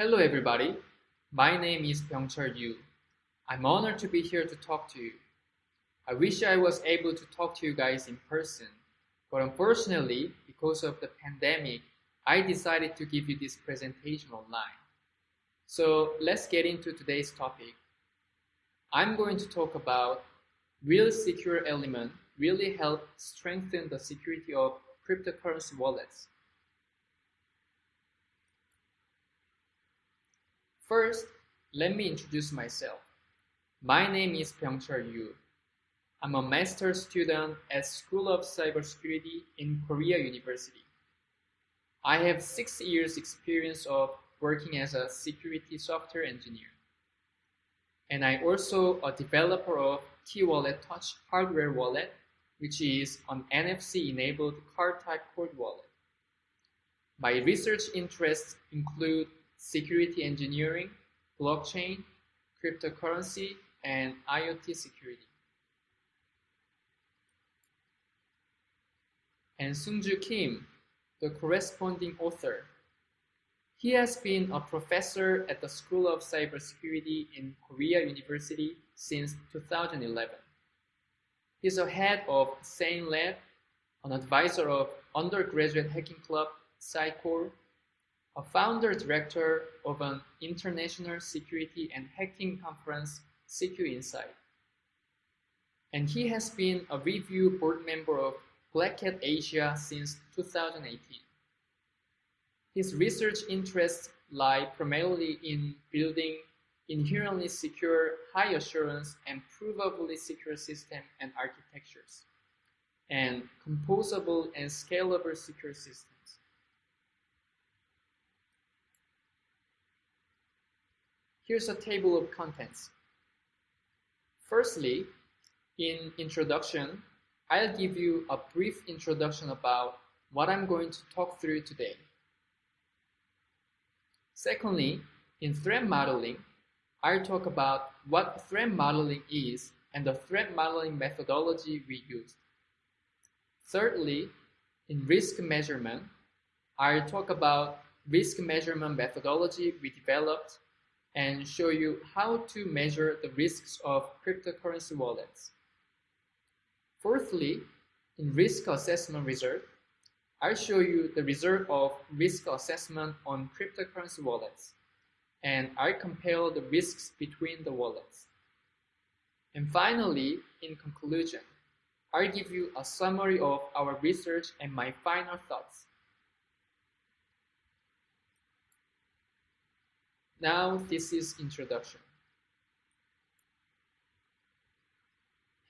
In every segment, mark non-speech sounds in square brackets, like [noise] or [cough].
Hello everybody, my name is Byungchul Yu. I'm honored to be here to talk to you. I wish I was able to talk to you guys in person, but unfortunately, because of the pandemic, I decided to give you this presentation online. So let's get into today's topic. I'm going to talk about will secure element really help strengthen the security of cryptocurrency wallets. First, let me introduce myself. My name is Byungchul Yu. I'm a master's student at School of Cybersecurity in Korea University. I have six years experience of working as a security software engineer. And I also a developer of T-Wallet Touch hardware wallet, which is an NFC-enabled card-type cold wallet. My research interests include security engineering, blockchain, cryptocurrency, and IoT security. And Seungjoo Kim, the corresponding author. He has been a professor at the School of Cybersecurity in Korea University since 2011. He's a head of Sane Lab, an advisor of undergraduate hacking club CyKor, a founder director of an international security and hacking conference, SECUINSIDE. And he has been a review board member of Black Asia since 2018. His research interests lie primarily in building inherently secure, high assurance, and provably secure systems and architectures, and composable and scalable secure systems. Here's a table of contents. Firstly, in introduction, I'll give you a brief introduction about what I'm going to talk through today. Secondly, in threat modeling, I'll talk about what threat modeling is and the threat modeling methodology we use. Thirdly, in risk measurement, I'll talk about risk measurement methodology we developed and show you how to measure the risks of cryptocurrency wallets. Fourthly, in risk assessment result, I'll show you the result of risk assessment on cryptocurrency wallets and I compare the risks between the wallets. And finally, in conclusion, I'll give you a summary of our research and my final thoughts. Now this is introduction.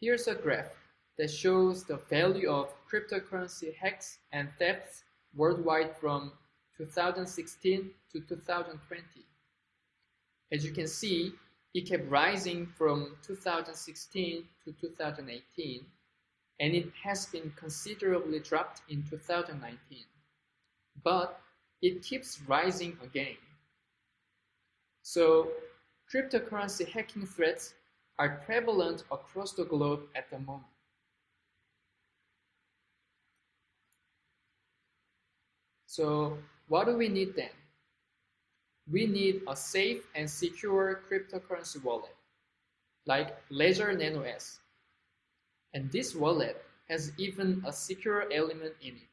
Here's a graph that shows the value of cryptocurrency hacks and thefts worldwide from 2016 to 2020. As you can see, it kept rising from 2016 to 2018, and it has been considerably dropped in 2019. But it keeps rising again. So cryptocurrency hacking threats are prevalent across the globe at the moment. So what do we need then? we need a safe and secure cryptocurrency wallet, like Ledger Nano S. And this wallet has even a secure element in it.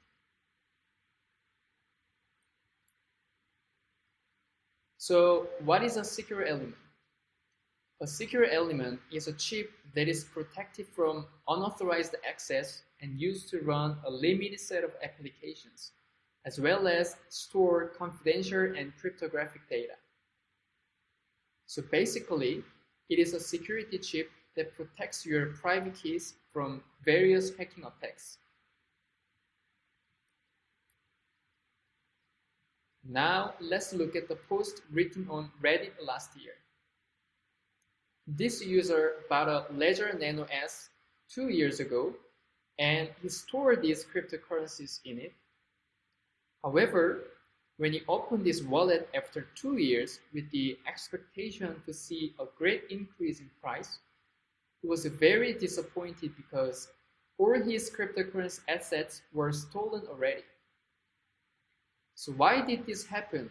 So what is a secure element? A secure element is a chip that is protected from unauthorized access and used to run a limited set of applications as well as store confidential and cryptographic data. So basically, it is a security chip that protects your private keys from various hacking attacks. Now let's look at the post written on Reddit last year. This user bought a Ledger Nano S two years ago and he stored these cryptocurrencies in it However, when he opened this wallet after two years with the expectation to see a great increase in price, he was very disappointed because all his cryptocurrency assets were stolen already. So why did this happen?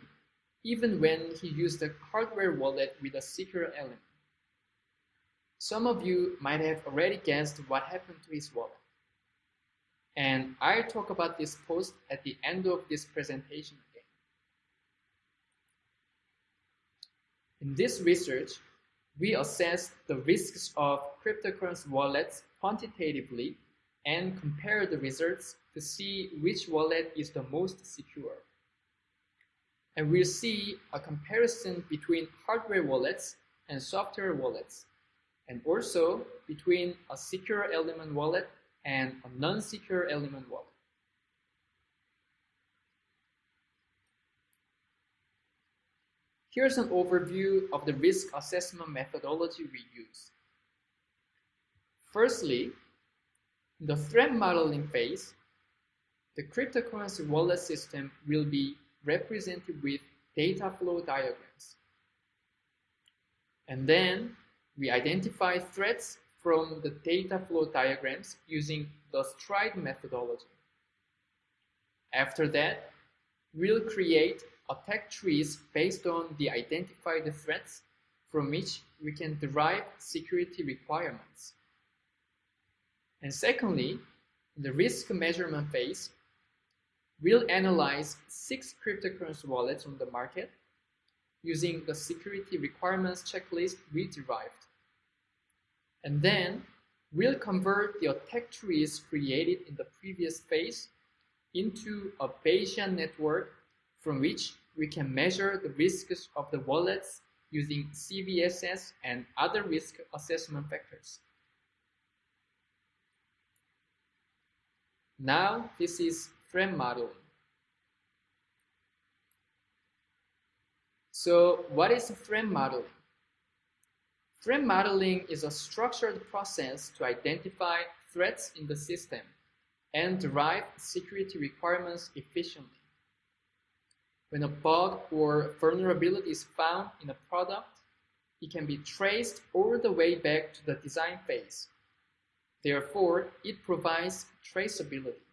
even when he used a hardware wallet with a secure element. Some of you might have already guessed what happened to his wallet. And I'll talk about this post at the end of this presentation again. In this research, we assessed the risks of cryptocurrency wallets quantitatively and compare the results to see which wallet is the most secure. And we'll see a comparison between hardware wallets and software wallets, and also between a secure element wallet and a non-secure element wallet. Here's an overview of the risk assessment methodology we use. Firstly, in the threat modeling phase, the cryptocurrency wallet system will be represented with data flow diagrams. And then we identify threats from the data flow diagrams using the STRIDE methodology. After that, we'll create attack trees based on the identified threats from which we can derive security requirements. And secondly, in the risk measurement phase, we'll analyze six cryptocurrency wallets on the market using the security requirements checklist we derived. And then we'll convert the attack trees created in the previous phase into a Bayesian network from which we can measure the risks of the wallets using CVSS and other risk assessment factors. Now this is threat modeling. So what is threat modeling? Threat modeling is a structured process to identify threats in the system and derive security requirements efficiently. When a bug or vulnerability is found in a product, it can be traced all the way back to the design phase. Therefore, it provides traceability.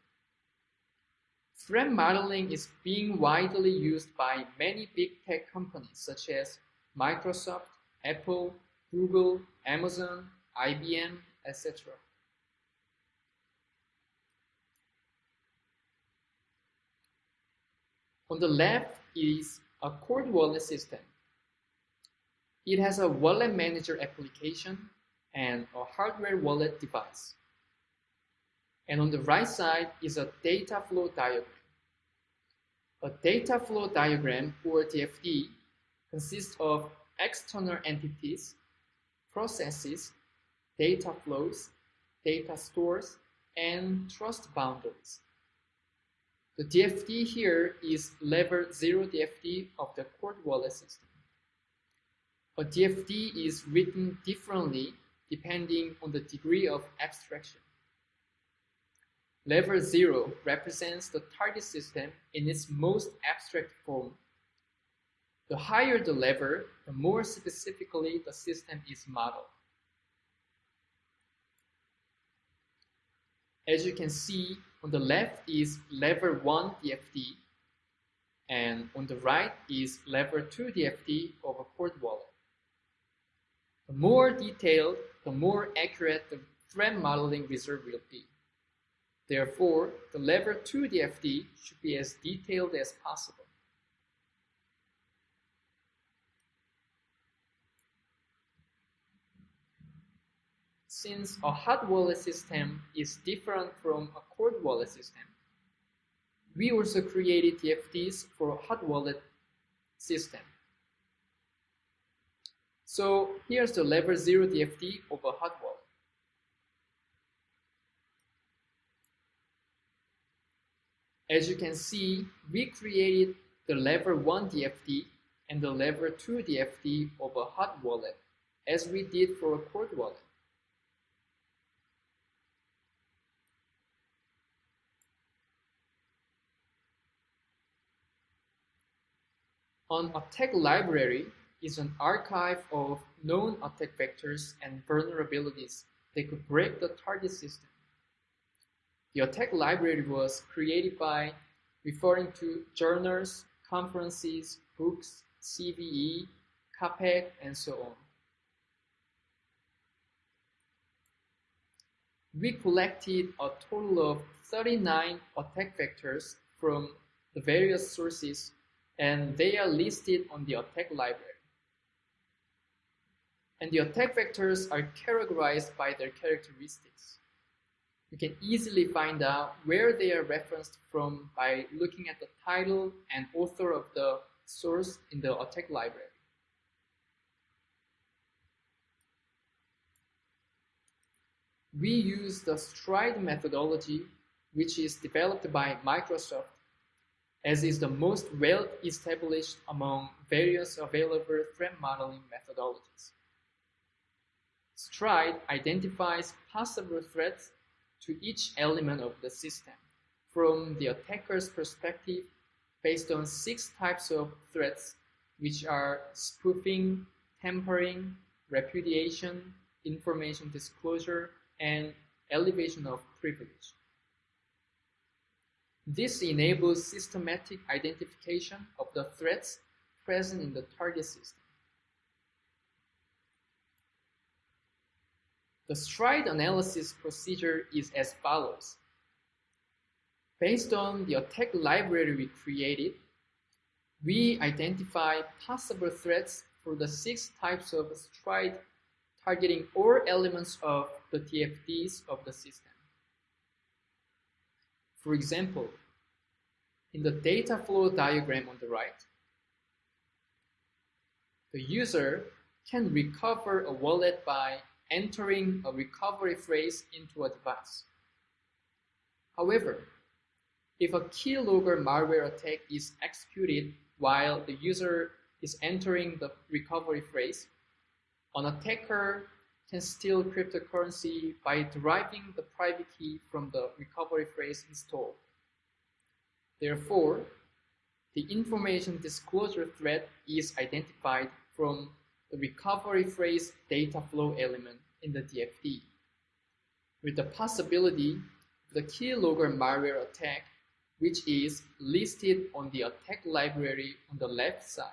Threat modeling is being widely used by many big tech companies such as Microsoft, Apple, Google, Amazon, IBM, etc. On the left is a cold wallet system. It has a wallet manager application and a hardware wallet device. And on the right side is a data flow diagram. A data flow diagram, or DFD, consists of external entities, processes, data flows, data stores, and trust boundaries. The DFD here is level 0 DFD of the cold wallet system. A DFD is written differently depending on the degree of abstraction. Level 0 represents the target system in its most abstract form. The higher the level, the more specifically the system is modeled. As you can see, on the left is level 1 DFD, and on the right is level 2 DFD of a cold wallet. The more detailed, the more accurate the threat modeling result will be. Therefore, the level 2 DFD should be as detailed as possible. Since a hot wallet system is different from a cold wallet system, we also created DFDs for a hot wallet system. So here's the level 0 DFD of a hot wallet. As you can see, we created the level 1 DFD and the level 2 DFD of a hot wallet as we did for a cold wallet. An attack library is an archive of known attack vectors and vulnerabilities that could break the target system. The attack library was created by referring to journals, conferences, books, CVE, CAPEC, and so on. We collected a total of 39 attack vectors from the various sources and they are listed on the attack library. And the attack vectors are categorized by their characteristics. You can easily find out where they are referenced from by looking at the title and author of the source in the attack library. We use the STRIDE methodology, which is developed by Microsoft, as is the most well established among various available threat modeling methodologies. STRIDE identifies possible threats to each element of the system from the attacker's perspective based on six types of threats, which are spoofing, tampering, repudiation, information disclosure, and elevation of privilege. This enables systematic identification of the threats present in the target system. The STRIDE analysis procedure is as follows. Based on the attack library we created, we identify possible threats for the six types of STRIDE targeting all elements of the DFDs of the system. For example, in the data flow diagram on the right, the user can recover a wallet by entering a recovery phrase into a device. However, if a keylogger malware attack is executed while the user is entering the recovery phrase, an attacker can steal cryptocurrency by deriving the private key from the recovery phrase installed. Therefore, the information disclosure threat is identified from the recovery phrase data flow element in the DFD, with the possibility of the keylogger malware attack, which is listed on the attack library on the left side.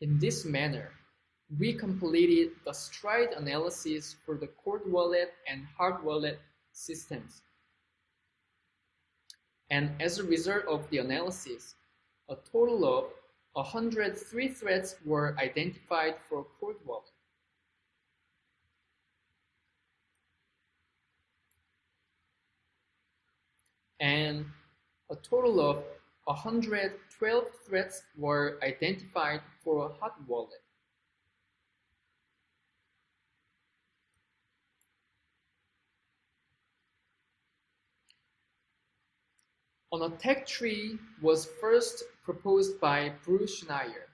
In this manner, we completed the STRIDE analysis for the cold wallet and hard wallet systems. And as a result of the analysis, a total of 103 threats were identified for cold wallet. And a total of 112 threats were identified for hot wallet. An attack tree was first proposed by Bruce Schneier.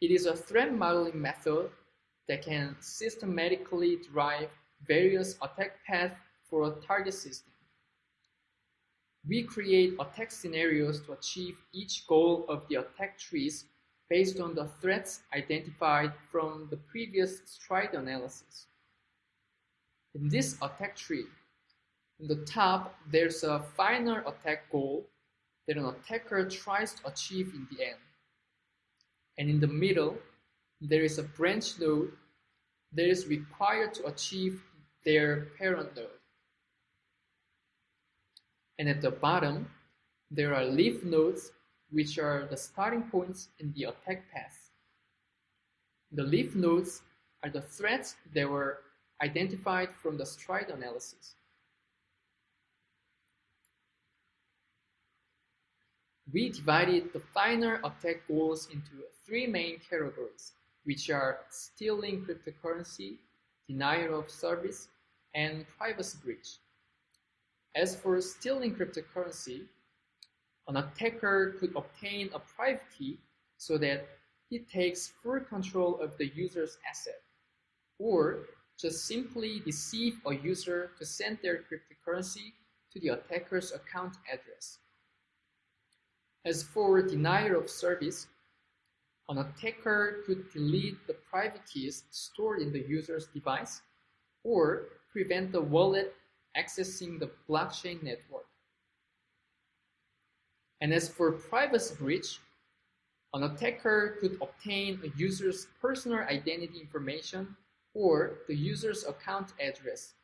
It is a threat modeling method that can systematically derive various attack paths for a target system. We create attack scenarios to achieve each goal of the attack trees based on the threats identified from the previous STRIDE analysis. In this attack tree, in the top, there's a final attack goal that an attacker tries to achieve in the end. And in the middle, there is a branch node that is required to achieve their parent node. And at the bottom, there are leaf nodes which are the starting points in the attack path. The leaf nodes are the threats that were identified from the STRIDE analysis. We divided the final attack goals into three main categories, which are stealing cryptocurrency, denial of service, and privacy breach. As for stealing cryptocurrency, an attacker could obtain a private key so that he takes full control of the user's asset, or just simply deceive a user to send their cryptocurrency to the attacker's account address. As for denial of service, an attacker could delete the private keys stored in the user's device or prevent the wallet accessing the blockchain network. And as for privacy breach, an attacker could obtain a user's personal identity information or the user's account address.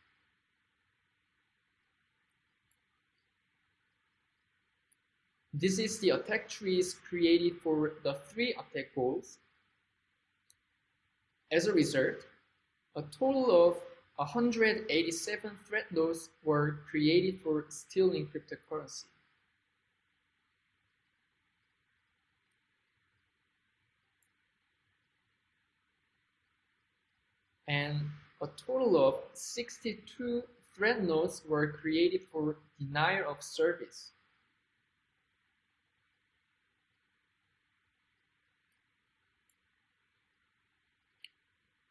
This is the attack trees created for the three attack goals. As a result, a total of 187 threat nodes were created for stealing cryptocurrency. and a total of 62 threat nodes were created for denial of service.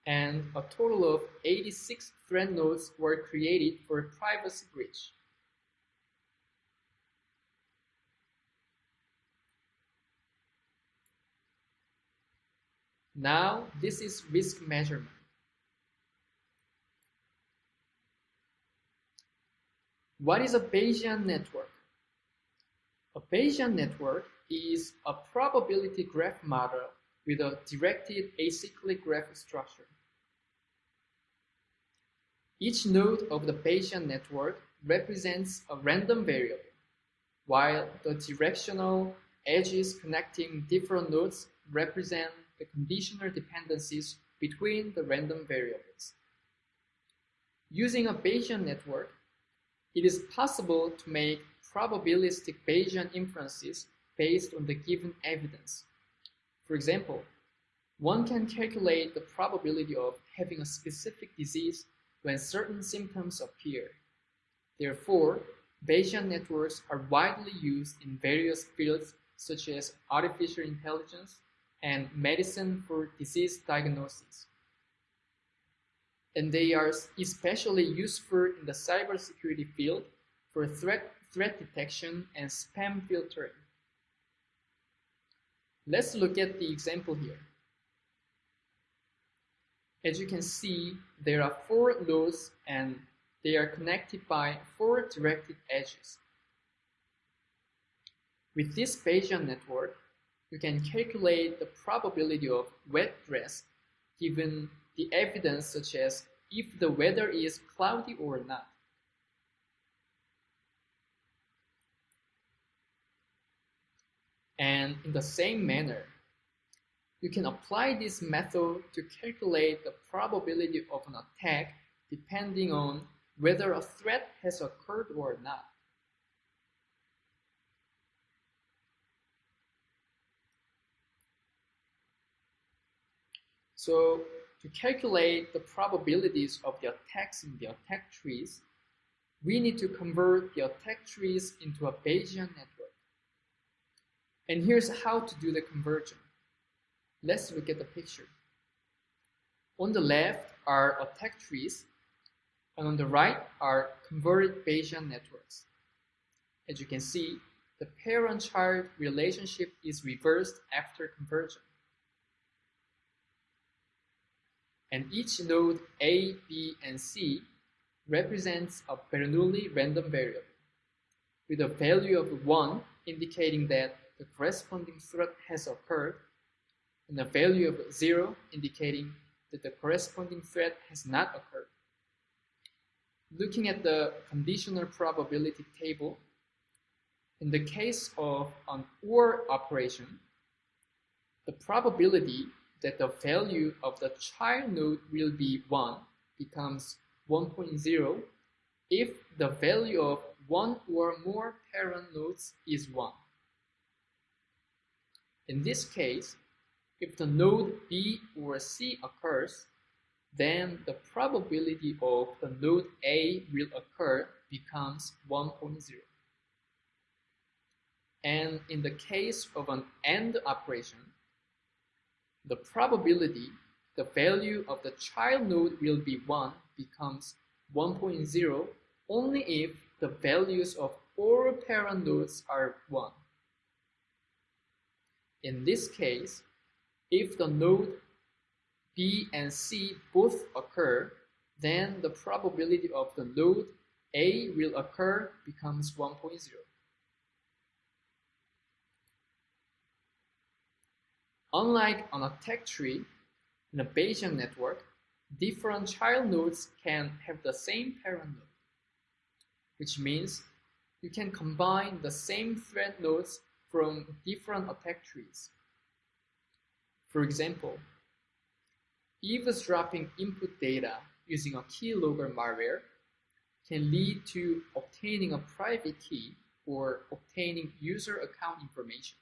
And a total of 86 threat nodes were created for privacy breach. Now, this is risk measurement. What is a Bayesian network? A Bayesian network is a probability graph model with a directed acyclic graph structure. Each node of the Bayesian network represents a random variable, while the directional edges connecting different nodes represent the conditional dependencies between the random variables. Using a Bayesian network, it is possible to make probabilistic Bayesian inferences based on the given evidence. For example, one can calculate the probability of having a specific disease when certain symptoms appear. Therefore, Bayesian networks are widely used in various fields such as artificial intelligence and medicine for disease diagnosis and they are especially useful in the cybersecurity field for threat, threat detection and spam filtering. Let's look at the example here. As you can see, there are four nodes and they are connected by four directed edges. With this Bayesian network, you can calculate the probability of wet dress given the evidence such as if the weather is cloudy or not. And in the same manner, you can apply this method to calculate the probability of an attack depending on whether a threat has occurred or not. So to calculate the probabilities of the attacks in the attack trees, we need to convert the attack trees into a Bayesian network. And here's how to do the conversion. Let's look at the picture. On the left are attack trees, and on the right are converted Bayesian networks. As you can see, the parent-child relationship is reversed after conversion. and each node A, B, and C represents a Bernoulli random variable, with a value of 1 indicating that the corresponding threat has occurred, and a value of 0 indicating that the corresponding threat has not occurred. Looking at the conditional probability table, in the case of an OR operation, the probability that the value of the child node will be 1 becomes 1.0 if the value of one or more parent nodes is 1. In this case, if the node B or C occurs, then the probability of the node A will occur becomes 1.0. And in the case of an AND operation, the probability the value of the child node will be 1 becomes 1.0 only if the values of all parent nodes are 1. In this case, if the node B and C both occur, then the probability of the node A will occur becomes 1.0. Unlike on a tech tree, in a Bayesian network, different child nodes can have the same parent node, which means you can combine the same threat nodes from different attack trees. For example, eavesdropping input data using a keylogger malware can lead to obtaining a private key or obtaining user account information,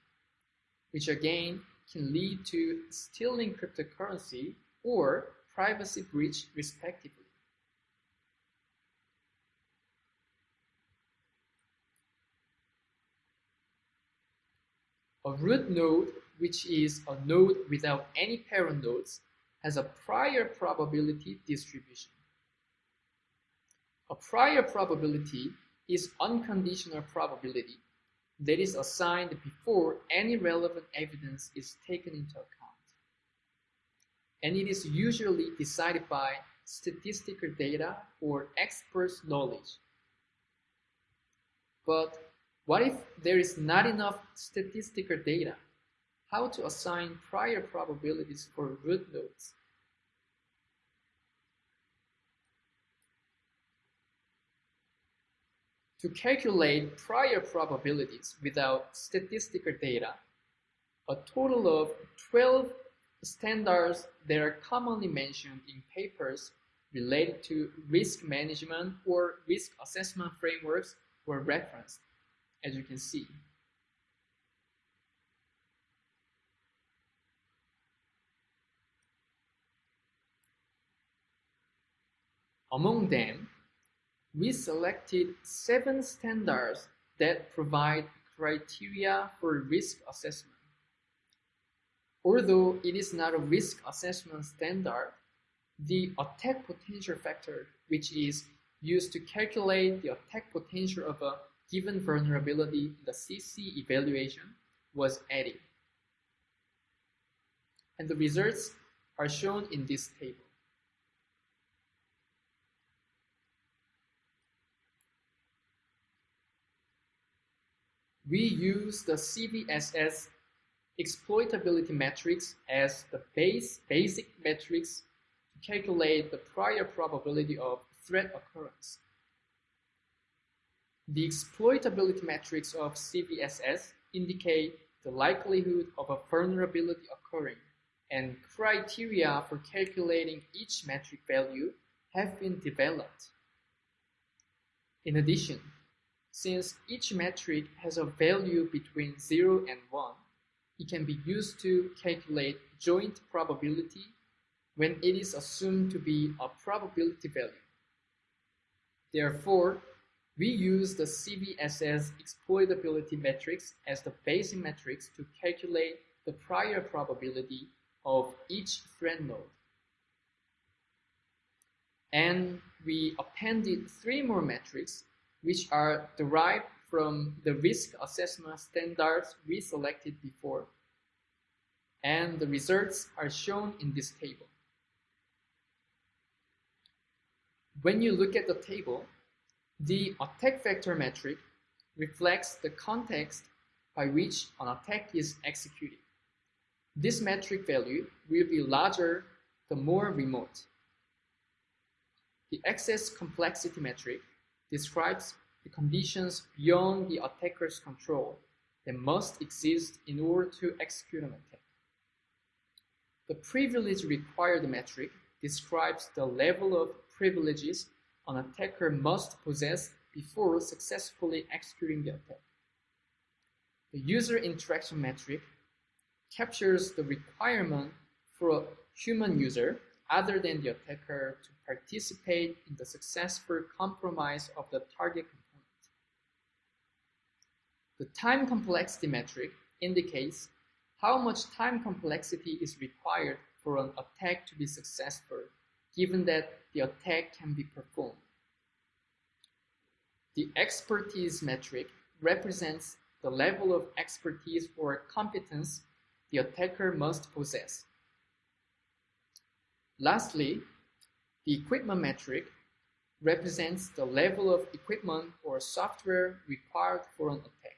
which again can lead to stealing cryptocurrency or privacy breach respectively. A root node, which is a node without any parent nodes, has a prior probability distribution. A prior probability is unconditional probability that is assigned before any relevant evidence is taken into account. And it is usually decided by statistical data or experts' knowledge. But what if there is not enough statistical data? How to assign prior probabilities for root nodes? To calculate prior probabilities without statistical data, a total of 12 standards that are commonly mentioned in papers related to risk management or risk assessment frameworks were referenced as you can see. Among them, we selected seven standards that provide criteria for risk assessment. Although it is not a risk assessment standard, the attack potential factor, which is used to calculate the attack potential of a given vulnerability in the CC evaluation was added. And the results are shown in this table. We use the CVSS exploitability matrix as the base basic matrix to calculate the prior probability of threat occurrence. The exploitability metrics of CVSS indicate the likelihood of a vulnerability occurring, and criteria for calculating each metric value have been developed. In addition, since each metric has a value between 0 and 1, it can be used to calculate joint probability when it is assumed to be a probability value. Therefore, we use the CVSS exploitability matrix as the basic matrix to calculate the prior probability of each threat node. And we appended three more metrics which are derived from the risk assessment standards we selected before. And the results are shown in this table. When you look at the table, the attack vector metric reflects the context by which an attack is executed. This metric value will be larger the more remote. The access complexity metric describes the conditions beyond the attacker's control that must exist in order to execute an attack. The privilege required metric describes the level of privileges an attacker must possess before successfully executing the attack. The user interaction metric captures the requirement for a human user other than the attacker to participate in the successful compromise of the target component. The time complexity metric indicates how much time complexity is required for an attack to be successful given that the attack can be performed. The expertise metric represents the level of expertise or competence the attacker must possess. Lastly, the equipment metric represents the level of equipment or software required for an attack.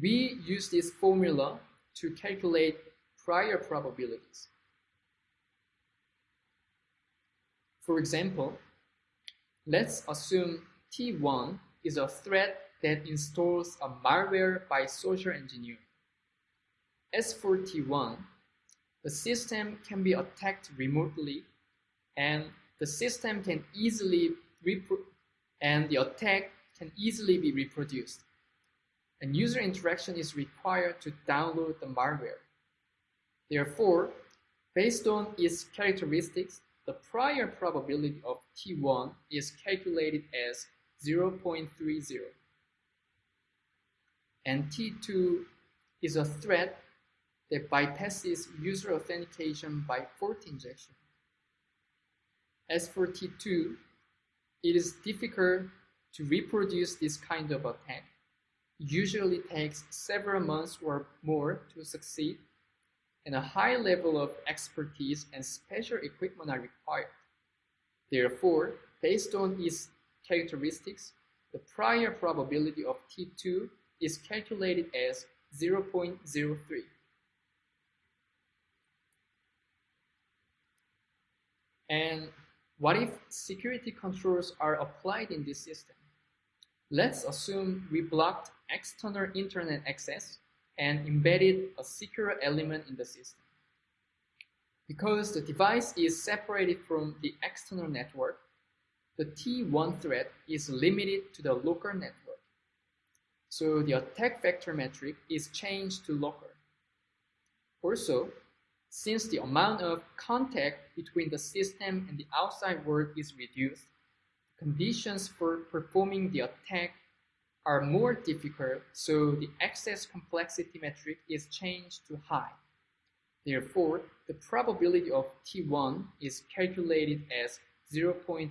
we use this formula to calculate prior probabilities. For example, let's assume T1 is a threat that installs a malware by social engineer. As for T1, the system can be attacked remotely and the system can easily and the attack can easily be reproduced. And user interaction is required to download the malware. Therefore, based on its characteristics, the prior probability of T1 is calculated as 0.30. And T2 is a threat that bypasses user authentication by fault injection. As for T2, it is difficult to reproduce this kind of attack. Usually takes several months or more to succeed, and a high level of expertise and special equipment are required. Therefore, based on its characteristics, the prior probability of T2 is calculated as 0.03. And what if security controls are applied in this system? Let's assume we blocked external internet access and embedded a secure element in the system. Because the device is separated from the external network, the T1 threat is limited to the local network. So the attack vector metric is changed to local. Also, since the amount of contact between the system and the outside world is reduced, conditions for performing the attack are more difficult, so the access complexity metric is changed to high. Therefore, the probability of T1 is calculated as 0.11.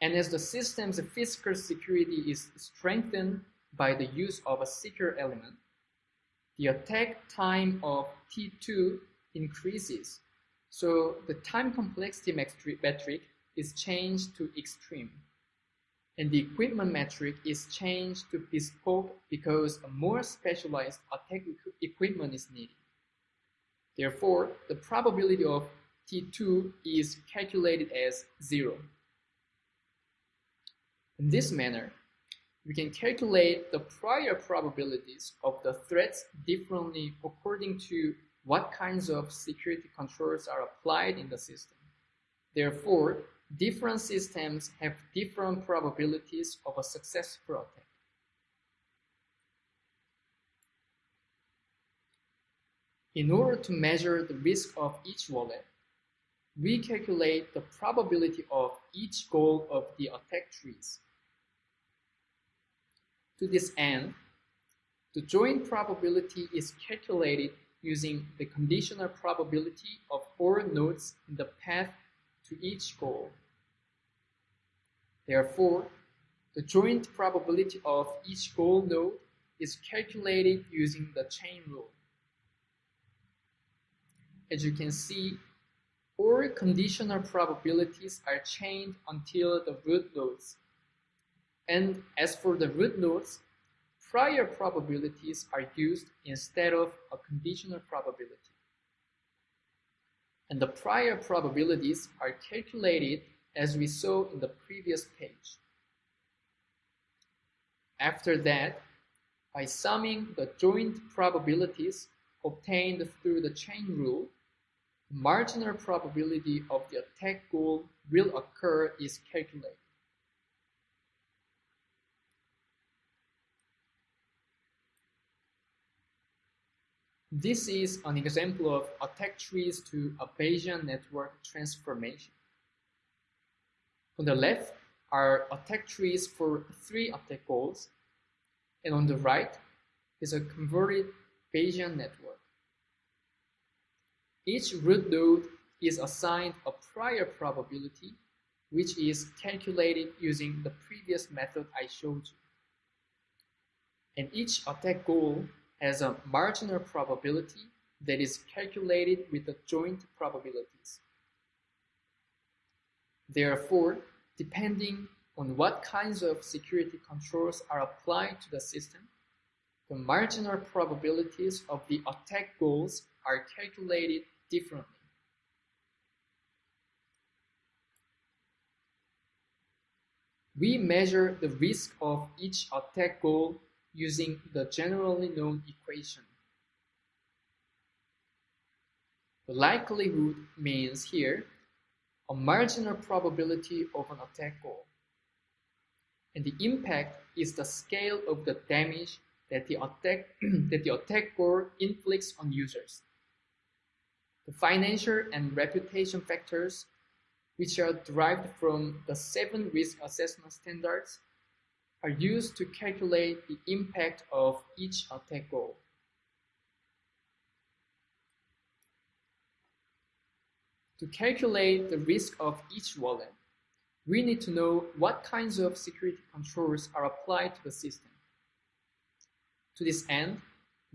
And as the system's physical security is strengthened by the use of a secure element, the attack time of T2 increases. So the time complexity metric is changed to extreme. And the equipment metric is changed to bespoke because a more specialized attack equipment is needed. Therefore, the probability of T2 is calculated as zero. In this manner, we can calculate the prior probabilities of the threats differently according to what kinds of security controls are applied in the system. Therefore, different systems have different probabilities of a successful attack. In order to measure the risk of each wallet, we calculate the probability of each goal of the attack trees. To this end, the joint probability is calculated using the conditional probability of all nodes in the path to each goal. Therefore, the joint probability of each goal node is calculated using the chain rule. As you can see, all conditional probabilities are chained until the root nodes and as for the root nodes, prior probabilities are used instead of a conditional probability. And the prior probabilities are calculated as we saw in the previous page. After that, by summing the joint probabilities obtained through the chain rule, the marginal probability of the attack goal will occur is calculated. This is an example of attack trees to a Bayesian network transformation. On the left are attack trees for three attack goals, and on the right is a converted Bayesian network. Each root node is assigned a prior probability, which is calculated using the previous method I showed you. And each attack goal has a marginal probability that is calculated with the joint probabilities. Therefore, depending on what kinds of security controls are applied to the system, the marginal probabilities of the attack goals are calculated differently. We measure the risk of each attack goal using the generally known equation. The likelihood means here a marginal probability of an attack goal. And the impact is the scale of the damage that the attack [clears throat] that the attack goal inflicts on users. The financial and reputation factors which are derived from the seven risk assessment standards, are used to calculate the impact of each attack goal. To calculate the risk of each wallet, we need to know what kinds of security controls are applied to the system. To this end,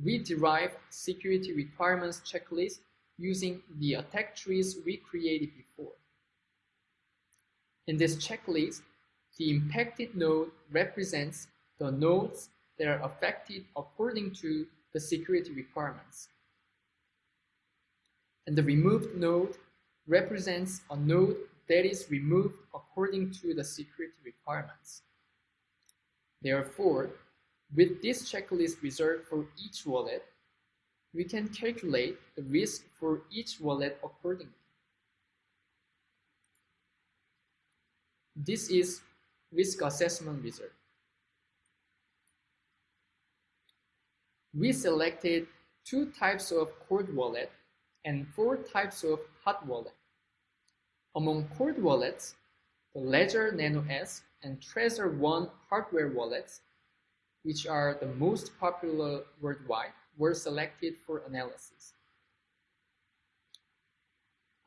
we derive security requirements checklist using the attack trees we created before. In this checklist, the impacted node represents the nodes that are affected according to the security requirements. And the removed node represents a node that is removed according to the security requirements. Therefore, with this checklist reserved for each wallet, we can calculate the risk for each wallet accordingly. This is risk assessment wizard. We selected two types of cold wallet and four types of hot wallet. Among cold wallets, the Ledger Nano S and Trezor One hardware wallets, which are the most popular worldwide, were selected for analysis.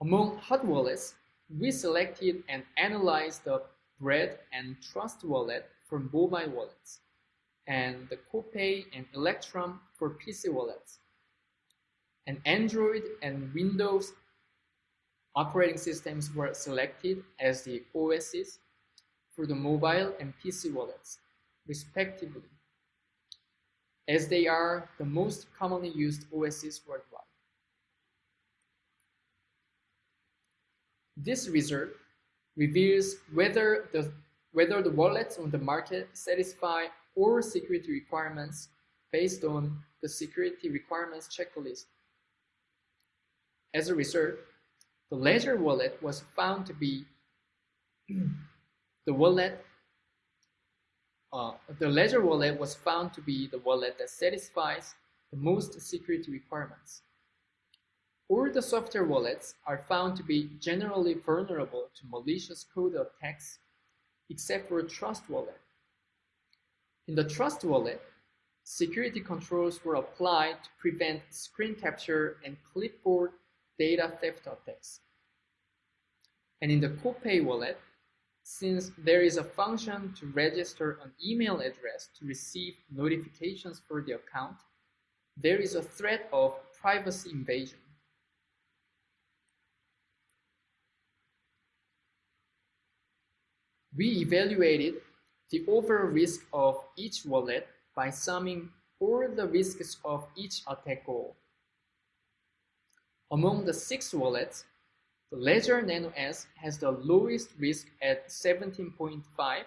Among hot wallets, we selected and analyzed the Bread and Trust wallet for mobile wallets, and the Copay and Electrum for PC wallets. And Android and Windows operating systems were selected as the OSs for the mobile and PC wallets, respectively, as they are the most commonly used OSs worldwide. This result reveals whether the, whether the wallets on the market satisfy all security requirements based on the security requirements checklist. As a result, the Ledger wallet was found to be the wallet uh, the Ledger wallet was found to be the wallet that satisfies the most security requirements. The software wallets are found to be generally vulnerable to malicious code attacks, except for a Trust Wallet. In the Trust Wallet, security controls were applied to prevent screen capture and clipboard data theft attacks. And in the Copay wallet, since there is a function to register an email address to receive notifications for the account, there is a threat of privacy invasion. We evaluated the overall risk of each wallet by summing all the risks of each attack goal. Among the six wallets, the Ledger Nano S has the lowest risk at 17.5,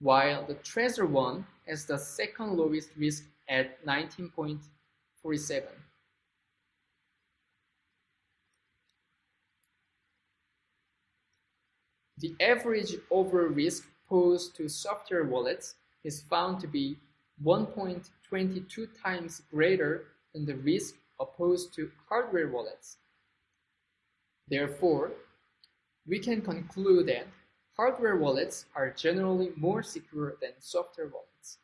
while the Trezor one has the second lowest risk at 19.47. The average overall risk posed to software wallets is found to be 1.22 times greater than the risk opposed to hardware wallets. Therefore, we can conclude that hardware wallets are generally more secure than software wallets.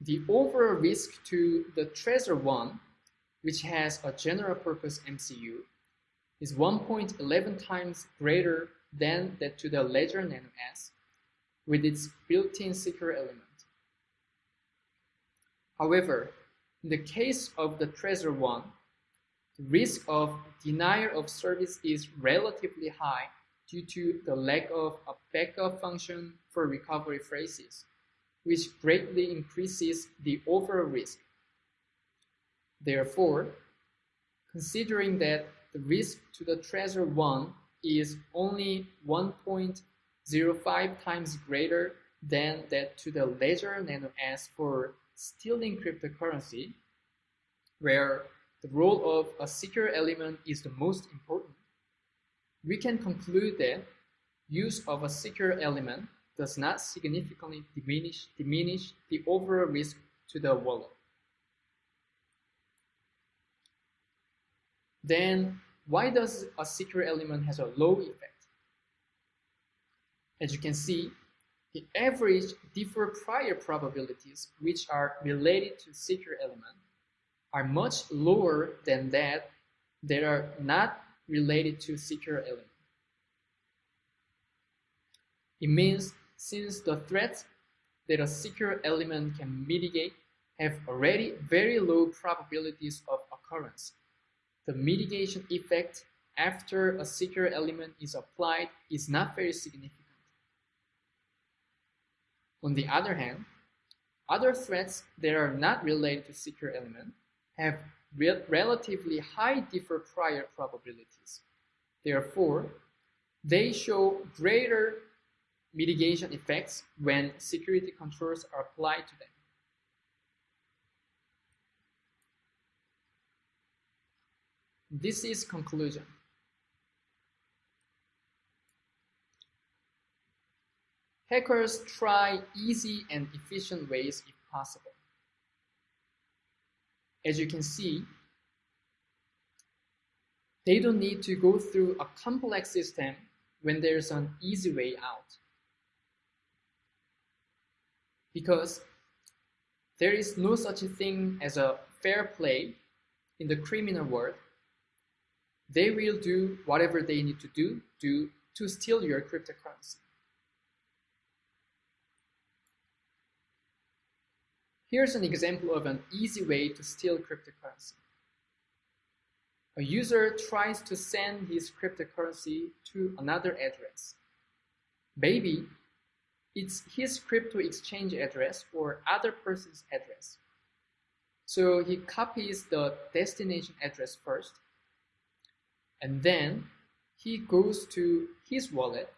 The overall risk to the Trezor one which has a general purpose MCU, is 1.11 times greater than that to the Ledger Nano S with its built-in secure element. However, in the case of the Trezor one, the risk of denial of service is relatively high due to the lack of a backup function for recovery phrases, which greatly increases the overall risk. Therefore, considering that the risk to the Trezor 1 is only 1.05 times greater than that to the ledger nano S for stealing cryptocurrency, where the role of a secure element is the most important, we can conclude that use of a secure element does not significantly diminish, diminish the overall risk to the wallet. Then why does a secure element has a low effect? As you can see, the average differ prior probabilities which are related to secure element are much lower than that that are not related to secure element. It means since the threats that a secure element can mitigate have already very low probabilities of occurrence, the mitigation effect after a secure element is applied is not very significant. On the other hand, other threats that are not related to secure element have re relatively high differ prior probabilities. Therefore, they show greater mitigation effects when security controls are applied to them. This is conclusion. Hackers try easy and efficient ways if possible. As you can see, they don't need to go through a complex system when there's an easy way out. Because there is no such thing as a fair play in the criminal world they will do whatever they need to do to, to steal your cryptocurrency. Here's an example of an easy way to steal cryptocurrency. A user tries to send his cryptocurrency to another address. Maybe it's his crypto exchange address or other person's address. So he copies the destination address first and then he goes to his wallet,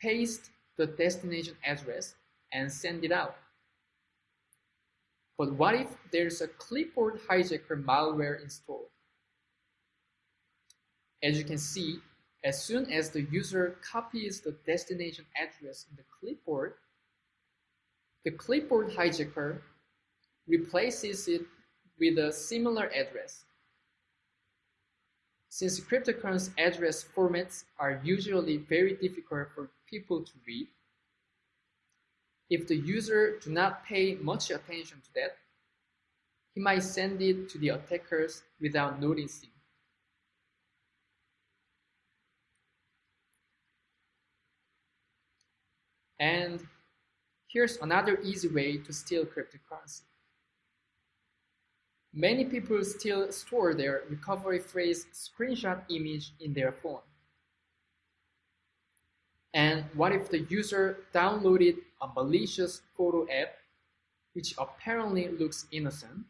paste the destination address, and send it out. But what if there's a clipboard hijacker malware installed? As you can see, as soon as the user copies the destination address in the clipboard, the clipboard hijacker replaces it with a similar address since cryptocurrency address formats are usually very difficult for people to read, if the user do not pay much attention to that, he might send it to the attackers without noticing. And here's another easy way to steal cryptocurrency. Many people still store their recovery phrase screenshot image in their phone. And what if the user downloaded a malicious photo app which apparently looks innocent?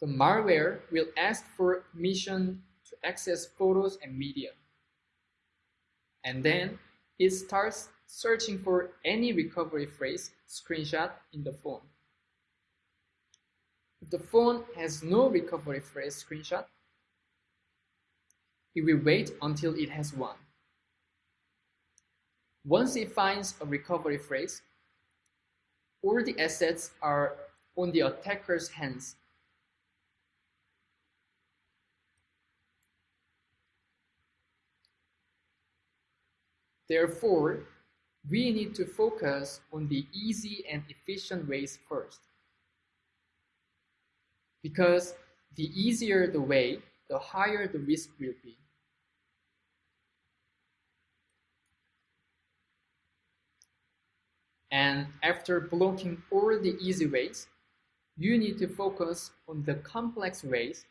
The malware will ask for permission to access photos and media. And then it starts searching for any recovery phrase screenshot in the phone. The phone has no recovery phrase screenshot, it will wait until it has one. Once it finds a recovery phrase, all the assets are on the attacker's hands. Therefore, we need to focus on the easy and efficient ways first. Because the easier the way, the higher the risk will be. And after blocking all the easy ways, you need to focus on the complex ways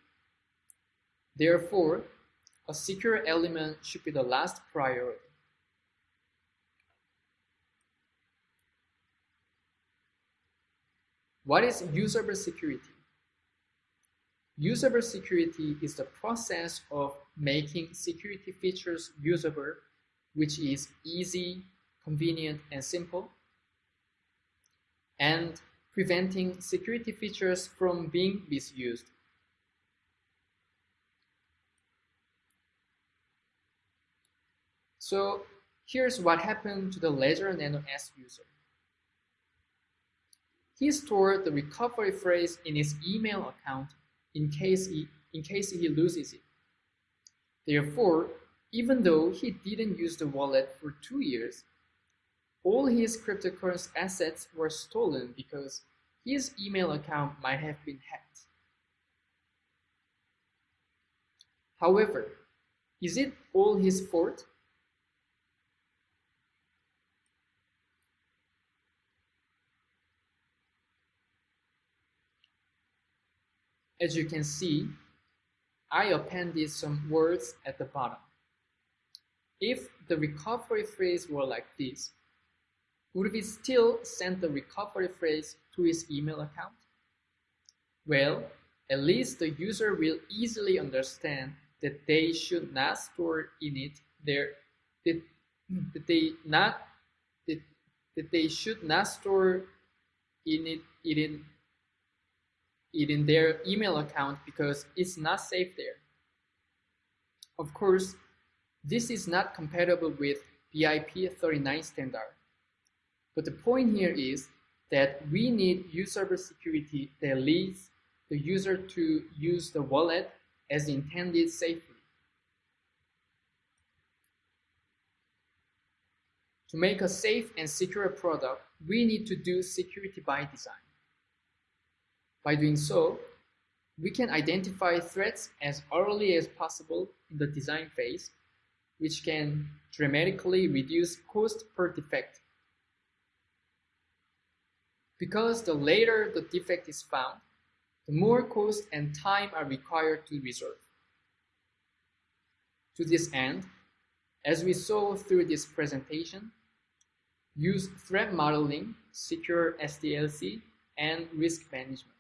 Therefore, a secure element should be the last priority. What is usable security? Usable security is the process of making security features usable, which is easy, convenient, and simple, and preventing security features from being misused. So here's what happened to the Ledger Nano S user. He stored the recovery phrase in his email account in case he, in case he loses it. Therefore, even though he didn't use the wallet for two years, all his cryptocurrency assets were stolen because his email account might have been hacked. However, is it all his fault? As you can see, I appended some words at the bottom. If the recovery phrase were like this, would we still send the recovery phrase to his email account? Well, at least the user will easily understand that they should not store in it their that, that they not that, that they should not store in it, it in it in their email account because it's not safe there. Of course, this is not compatible with BIP 39 standard. But the point here is that we need user security that leads the user to use the wallet as intended safely. To make a safe and secure product, we need to do security by design. By doing so, we can identify threats as early as possible in the design phase, which can dramatically reduce cost per defect. Because the later the defect is found, the more cost and time are required to resolve. To this end, as we saw through this presentation, use threat modeling, secure SDLC, and risk management.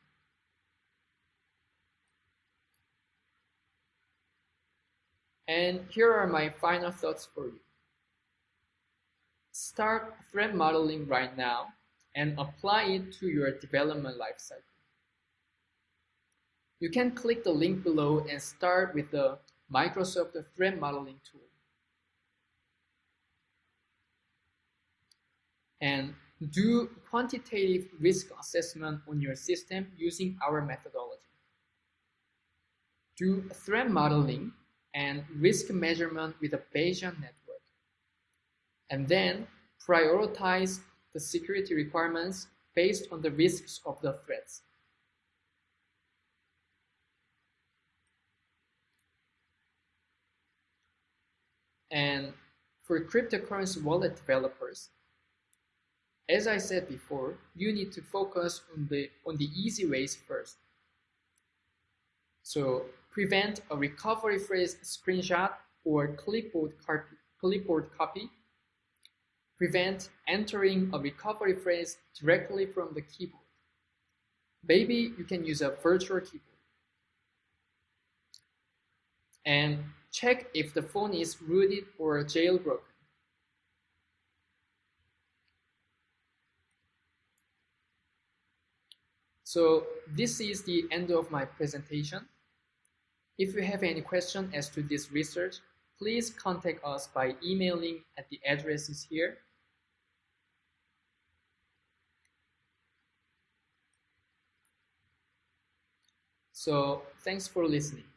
And here are my final thoughts for you. Start threat modeling right now and apply it to your development lifecycle. You can click the link below and start with the Microsoft Threat Modeling tool. And do quantitative risk assessment on your system using our methodology. Do threat modeling and risk measurement with a Bayesian network. And then prioritize the security requirements based on the risks of the threats. And for cryptocurrency wallet developers, as I said before, you need to focus on the, on the easy ways first. So prevent a recovery phrase screenshot or clipboard clipboard copy, prevent entering a recovery phrase directly from the keyboard. Maybe you can use a virtual keyboard. And check if the phone is rooted or jailbroken. So this is the end of my presentation. If you have any question as to this research, please contact us by emailing at the addresses here. So thanks for listening.